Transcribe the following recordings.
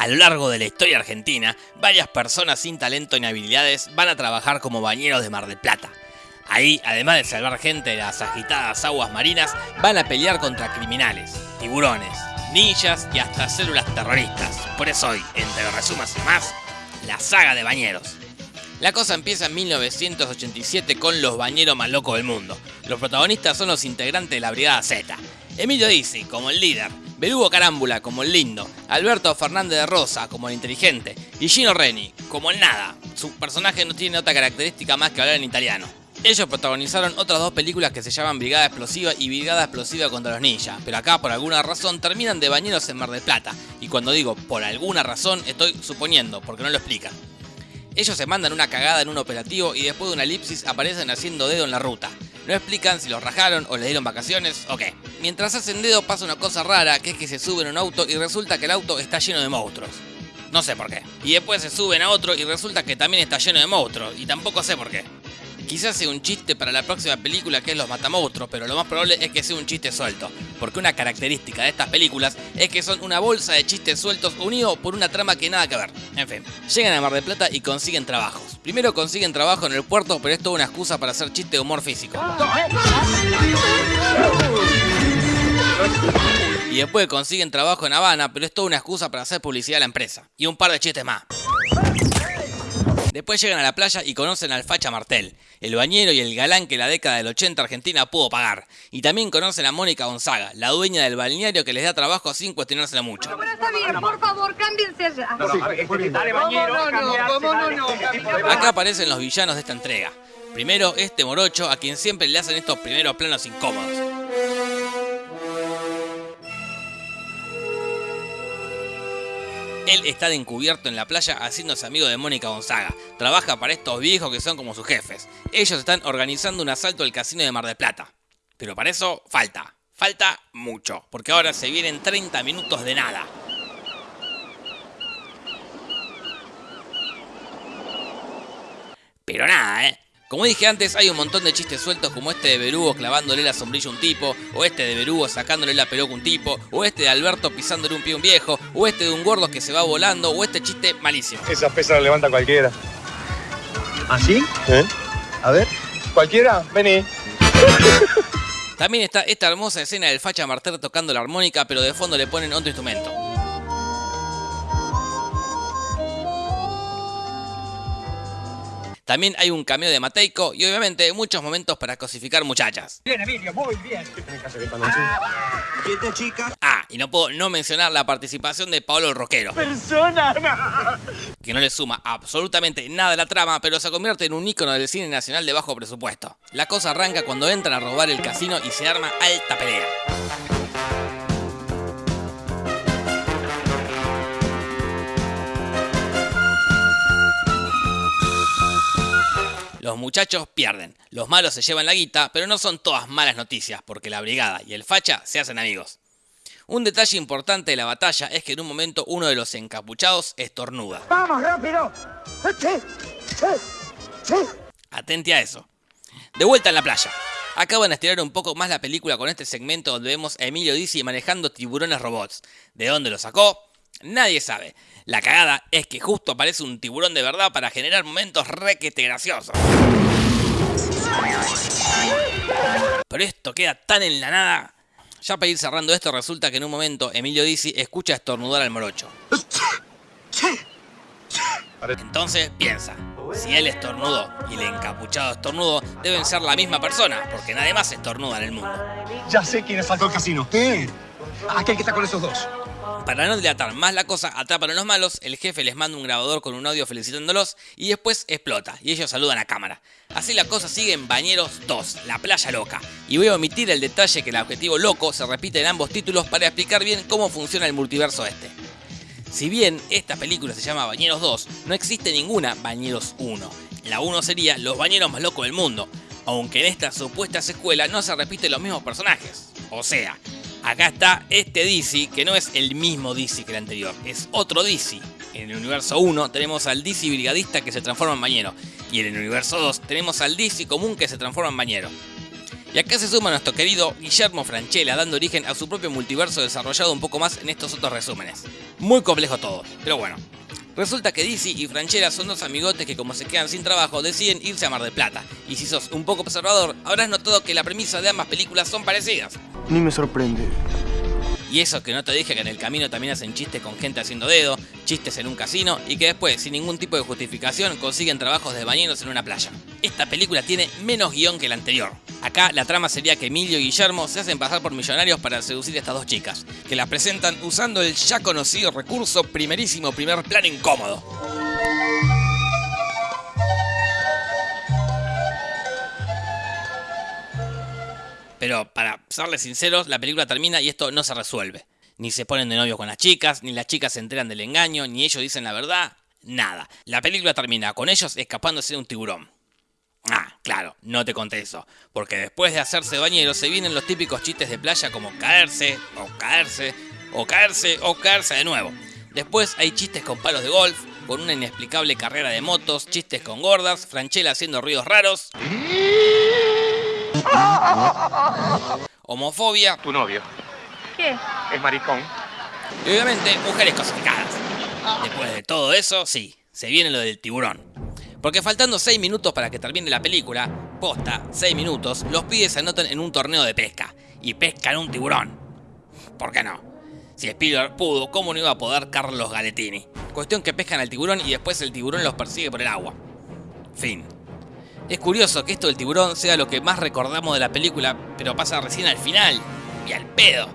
A lo largo de la historia argentina, varias personas sin talento ni habilidades van a trabajar como bañeros de Mar del Plata. Ahí, además de salvar gente de las agitadas aguas marinas, van a pelear contra criminales, tiburones, ninjas y hasta células terroristas. Por eso hoy, entre resumas y más, la saga de bañeros. La cosa empieza en 1987 con los bañeros más locos del mundo. Los protagonistas son los integrantes de la Brigada Z. Emilio Dizzi como el líder, Belugo Carámbula como el lindo, Alberto Fernández de Rosa como el inteligente y Gino Reni como el nada. Su personaje no tiene otra característica más que hablar en italiano. Ellos protagonizaron otras dos películas que se llaman Brigada Explosiva y Brigada Explosiva contra los Ninjas, pero acá por alguna razón terminan de bañeros en Mar del Plata. Y cuando digo por alguna razón, estoy suponiendo, porque no lo explican. Ellos se mandan una cagada en un operativo y después de una elipsis aparecen haciendo dedo en la ruta. No explican si los rajaron o les dieron vacaciones o qué. Mientras hacen dedo pasa una cosa rara, que es que se suben a un auto y resulta que el auto está lleno de monstruos. No sé por qué. Y después se suben a otro y resulta que también está lleno de monstruos. Y tampoco sé por qué. Quizás sea un chiste para la próxima película que es Los Matamonstruos, pero lo más probable es que sea un chiste suelto, porque una característica de estas películas es que son una bolsa de chistes sueltos unidos por una trama que nada que ver. En fin, llegan a Mar del Plata y consiguen trabajos. Primero consiguen trabajo en el puerto, pero es toda una excusa para hacer chiste de humor físico. Y después consiguen trabajo en Habana, pero es toda una excusa para hacer publicidad a la empresa. Y un par de chistes más. Después llegan a la playa y conocen al Facha Martel, el bañero y el galán que la década del 80 Argentina pudo pagar. Y también conocen a Mónica Gonzaga, la dueña del balneario que les da trabajo sin cuestionárselo mucho. Pero está bien, por favor, cámbiense allá. Acá aparecen los villanos de esta entrega. Primero, este morocho a quien siempre le hacen estos primeros planos incómodos. Él está de encubierto en la playa haciéndose amigo de Mónica Gonzaga. Trabaja para estos viejos que son como sus jefes. Ellos están organizando un asalto al casino de Mar del Plata. Pero para eso falta. Falta mucho. Porque ahora se vienen 30 minutos de nada. Pero nada, ¿eh? Como dije antes, hay un montón de chistes sueltos como este de Berugo clavándole la sombrilla a un tipo, o este de Berugo sacándole la peluca a un tipo, o este de Alberto pisándole un pie a un viejo, o este de un gordo que se va volando, o este chiste malísimo. Esa pesa la levanta cualquiera. ¿Así? ¿Eh? A ver. ¿Cualquiera? Vení. También está esta hermosa escena del facha Martel tocando la armónica, pero de fondo le ponen otro instrumento. También hay un cameo de Mateico y obviamente muchos momentos para cosificar muchachas. Bien, Emilio, muy bien. Quieta, chica. Ah, y no puedo no mencionar la participación de Pablo el Roquero. Persona. que no le suma absolutamente nada a la trama, pero se convierte en un ícono del cine nacional de bajo presupuesto. La cosa arranca cuando entran a robar el casino y se arma alta pelea. Los muchachos pierden, los malos se llevan la guita, pero no son todas malas noticias, porque la brigada y el facha se hacen amigos. Un detalle importante de la batalla es que en un momento uno de los encapuchados estornuda. ¡Vamos, rápido! Atente a eso. De vuelta en la playa. Acaban de estirar un poco más la película con este segmento donde vemos a Emilio Dizzi manejando tiburones robots. ¿De dónde lo sacó? Nadie sabe. La cagada es que justo aparece un tiburón de verdad para generar momentos requete graciosos. Pero esto queda tan en la nada. Ya para ir cerrando esto, resulta que en un momento Emilio Dizzi escucha estornudar al morocho. Entonces piensa, si él estornudó y el encapuchado estornudó, deben ser la misma persona, porque nadie más estornuda en el mundo. Ya sé quién asaltó el casino. ¿Qué? Aquel que está con esos dos. Para no dilatar más la cosa, atrapan a los malos, el jefe les manda un grabador con un audio felicitándolos y después explota y ellos saludan a cámara. Así la cosa sigue en Bañeros 2, la playa loca. Y voy a omitir el detalle que el objetivo loco se repite en ambos títulos para explicar bien cómo funciona el multiverso este. Si bien esta película se llama Bañeros 2, no existe ninguna Bañeros 1. La 1 sería Los Bañeros más locos del mundo, aunque en esta supuesta secuela no se repiten los mismos personajes. O sea, acá está este DC que no es el mismo DC que el anterior, es otro DC. En el universo 1 tenemos al DC brigadista que se transforma en bañero, y en el universo 2 tenemos al DC común que se transforma en bañero. Y acá se suma nuestro querido Guillermo Franchella, dando origen a su propio multiverso desarrollado un poco más en estos otros resúmenes. Muy complejo todo, pero bueno. Resulta que DC y Franchella son dos amigotes que como se quedan sin trabajo deciden irse a Mar del Plata. Y si sos un poco observador, habrás notado que la premisa de ambas películas son parecidas. Ni me sorprende. Y eso que no te dije que en el camino también hacen chistes con gente haciendo dedo, chistes en un casino y que después, sin ningún tipo de justificación, consiguen trabajos de bañeros en una playa. Esta película tiene menos guion que la anterior. Acá la trama sería que Emilio y Guillermo se hacen pasar por millonarios para seducir a estas dos chicas, que las presentan usando el ya conocido recurso primerísimo primer plan incómodo. Pero para serles sinceros, la película termina y esto no se resuelve. Ni se ponen de novio con las chicas, ni las chicas se enteran del engaño, ni ellos dicen la verdad, nada. La película termina con ellos escapándose de un tiburón. Ah, claro, no te conté eso, porque después de hacerse bañeros se vienen los típicos chistes de playa como caerse, o caerse, o caerse, o caerse de nuevo. Después hay chistes con palos de golf, con una inexplicable carrera de motos, chistes con gordas, Franchella haciendo ruidos raros. Homofobia Tu novio ¿Qué? es maricón. y obviamente mujeres cosificadas. Después de todo eso, sí, se viene lo del tiburón. Porque faltando 6 minutos para que termine la película, posta, 6 minutos, los pibes se anotan en un torneo de pesca y pescan un tiburón. ¿Por qué no? Si Spielberg pudo, ¿cómo no iba a poder Carlos Galetini? Cuestión que pescan al tiburón y después el tiburón los persigue por el agua. Fin. Es curioso que esto del tiburón sea lo que más recordamos de la película, pero pasa recién al final. Y al pedo.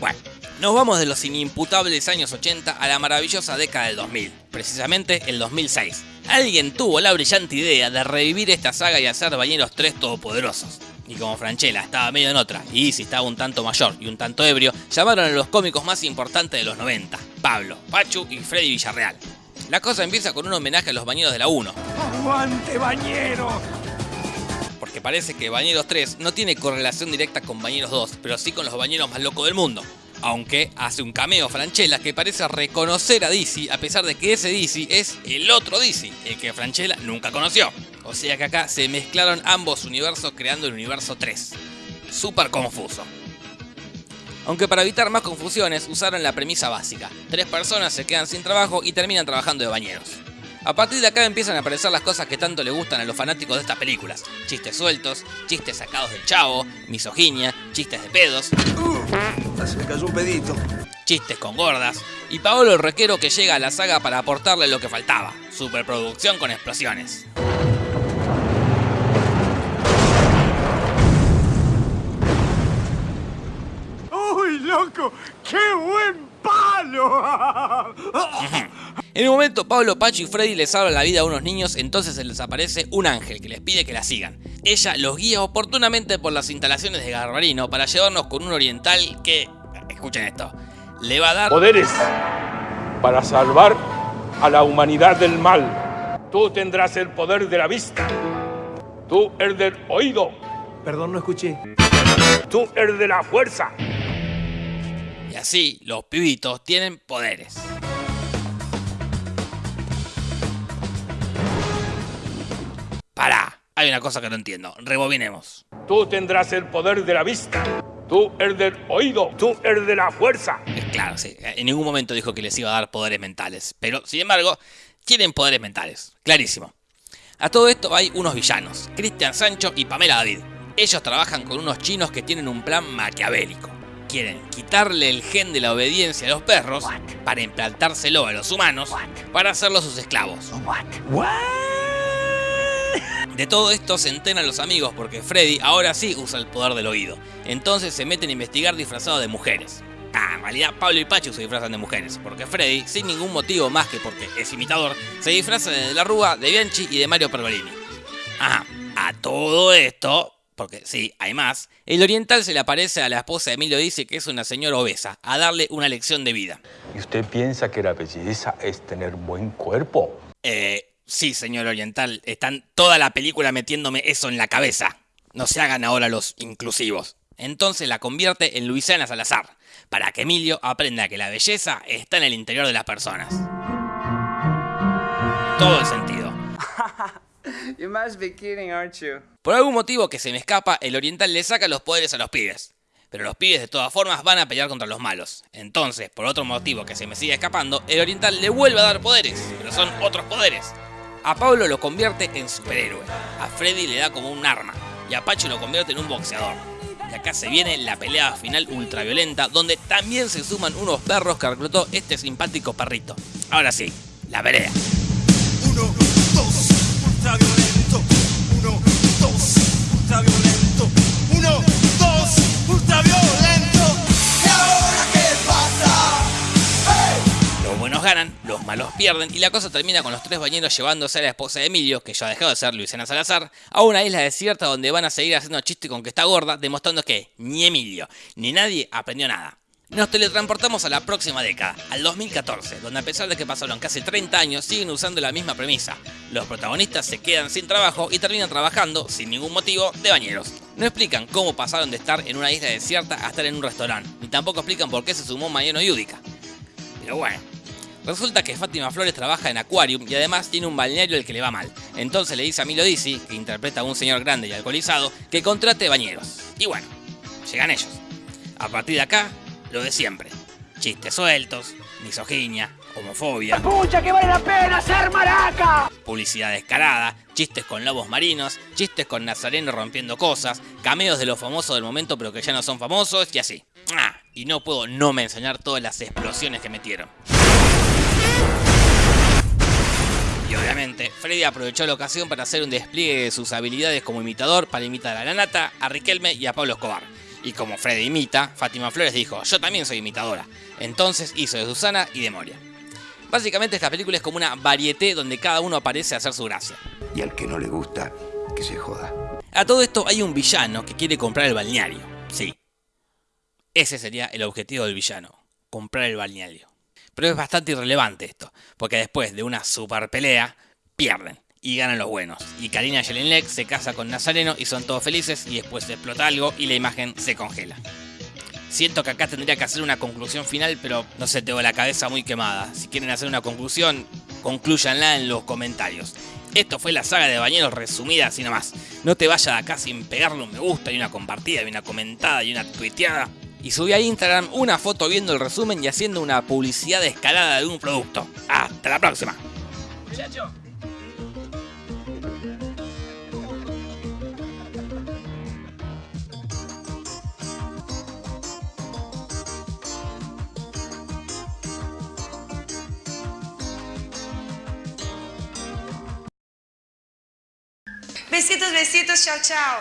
Bueno, nos vamos de los inimputables años 80 a la maravillosa década del 2000, precisamente el 2006. Alguien tuvo la brillante idea de revivir esta saga y hacer Bañeros 3 todopoderosos. Y como Franchella estaba medio en otra, y si estaba un tanto mayor y un tanto ebrio, llamaron a los cómicos más importantes de los 90, Pablo, Pachu y Freddy Villarreal. La cosa empieza con un homenaje a los bañeros de la 1, ¡Aguante, bañero! porque parece que Bañeros 3 no tiene correlación directa con Bañeros 2, pero sí con los bañeros más locos del mundo. Aunque hace un cameo Franchella que parece reconocer a Dizzy a pesar de que ese Dizzy es el otro Dizzy, el que Franchella nunca conoció. O sea que acá se mezclaron ambos universos creando el universo 3. Súper confuso. Aunque para evitar más confusiones usaron la premisa básica. Tres personas se quedan sin trabajo y terminan trabajando de bañeros. A partir de acá empiezan a aparecer las cosas que tanto le gustan a los fanáticos de estas películas. Chistes sueltos, chistes sacados del chavo, misoginia, chistes de pedos, Se me cayó un pedito. chistes con gordas, y Paolo el Requero que llega a la saga para aportarle lo que faltaba, superproducción con explosiones. ¡Qué buen palo! En un momento Pablo, Pacho y Freddy les salvan la vida a unos niños, entonces se les aparece un ángel que les pide que la sigan. Ella los guía oportunamente por las instalaciones de Garbarino para llevarnos con un oriental que, escuchen esto, le va a dar poderes para salvar a la humanidad del mal. Tú tendrás el poder de la vista. Tú el del oído. Perdón, no escuché. Tú el de la fuerza. Y así los pibitos tienen poderes. Pará, hay una cosa que no entiendo, rebobinemos. Tú tendrás el poder de la vista. Tú el del oído. Tú el de la fuerza. Es claro, sí, en ningún momento dijo que les iba a dar poderes mentales, pero sin embargo, tienen poderes mentales, clarísimo. A todo esto hay unos villanos, Cristian Sancho y Pamela David. Ellos trabajan con unos chinos que tienen un plan maquiavélico. Quieren quitarle el gen de la obediencia a los perros para implantárselo a los humanos para hacerlos sus esclavos. De todo esto se enteran los amigos porque Freddy ahora sí usa el poder del oído. Entonces se meten a investigar disfrazados de mujeres. Ah, en realidad Pablo y Pachu se disfrazan de mujeres, porque Freddy, sin ningún motivo más que porque es imitador, se disfraza de la Rúa, de Bianchi y de Mario Pergolini. Ajá, a todo esto, porque sí, hay más, el oriental se le aparece a la esposa de Emilio dice que es una señora obesa, a darle una lección de vida. ¿Y usted piensa que la belleza es tener buen cuerpo? Eh, sí, señor oriental, están toda la película metiéndome eso en la cabeza. No se hagan ahora los inclusivos. Entonces la convierte en Luisiana Salazar, para que Emilio aprenda que la belleza está en el interior de las personas. Todo el sentido. Por algún motivo que se me escapa, el oriental le saca los poderes a los pibes. Pero los pibes de todas formas van a pelear contra los malos. Entonces, por otro motivo que se me sigue escapando, el oriental le vuelve a dar poderes, pero son otros poderes. A Pablo lo convierte en superhéroe, a Freddy le da como un arma, y a Pacho lo convierte en un boxeador. Y acá se viene la pelea final ultraviolenta, donde también se suman unos perros que reclutó este simpático perrito. Ahora sí, la pelea. Ultraviolento. Uno, dos, ultraviolento. Uno, dos, ultraviolento. ¿Y ahora qué pasa? Los buenos ganan, los malos pierden y la cosa termina con los tres bañeros llevándose a la esposa de Emilio, que ya ha dejado de ser Luisiana Salazar, a una isla desierta donde van a seguir haciendo chistes con que está gorda, demostrando que ni Emilio ni nadie aprendió nada. Nos teletransportamos a la próxima década, al 2014, donde a pesar de que pasaron casi 30 años, siguen usando la misma premisa. Los protagonistas se quedan sin trabajo y terminan trabajando, sin ningún motivo, de bañeros. No explican cómo pasaron de estar en una isla desierta a estar en un restaurante, ni tampoco explican por qué se sumó Mariano Yudica. Pero bueno, Resulta que Fátima Flores trabaja en Aquarium y además tiene un balneario al que le va mal. Entonces le dice a Milo Dizzy, que interpreta a un señor grande y alcoholizado, que contrate bañeros. Y bueno, llegan ellos. A partir de acá, lo de siempre. Chistes sueltos, misoginia, homofobia. ¡Pucha, que vale la pena ser maraca! Publicidad descarada, chistes con lobos marinos, chistes con Nazareno rompiendo cosas, cameos de los famosos del momento pero que ya no son famosos y así. Ah, y no puedo no mencionar todas las explosiones que metieron. Y obviamente, Freddy aprovechó la ocasión para hacer un despliegue de sus habilidades como imitador para imitar a la Nata, a Riquelme y a Pablo Escobar. Y como Freddy imita, Fátima Flores dijo, yo también soy imitadora. Entonces hizo de Susana y de Moria. Básicamente esta película es como una varieté donde cada uno aparece a hacer su gracia. Y al que no le gusta, que se joda. A todo esto hay un villano que quiere comprar el balneario. Sí. Ese sería el objetivo del villano. Comprar el balneario. Pero es bastante irrelevante esto. Porque después de una super pelea, pierden. Y ganan los buenos. Y Karina Jelenlek se casa con Nazareno y son todos felices. Y después explota algo y la imagen se congela. Siento que acá tendría que hacer una conclusión final, pero no sé, tengo la cabeza muy quemada. Si quieren hacer una conclusión, concluyanla en los comentarios. Esto fue la saga de Bañeros resumida así nomás. No te vayas de acá sin pegarle un me gusta y una compartida y una comentada y una tuiteada. Y subí a Instagram una foto viendo el resumen y haciendo una publicidad escalada de un producto. Hasta la próxima. Besitos, besitos, chao, chao.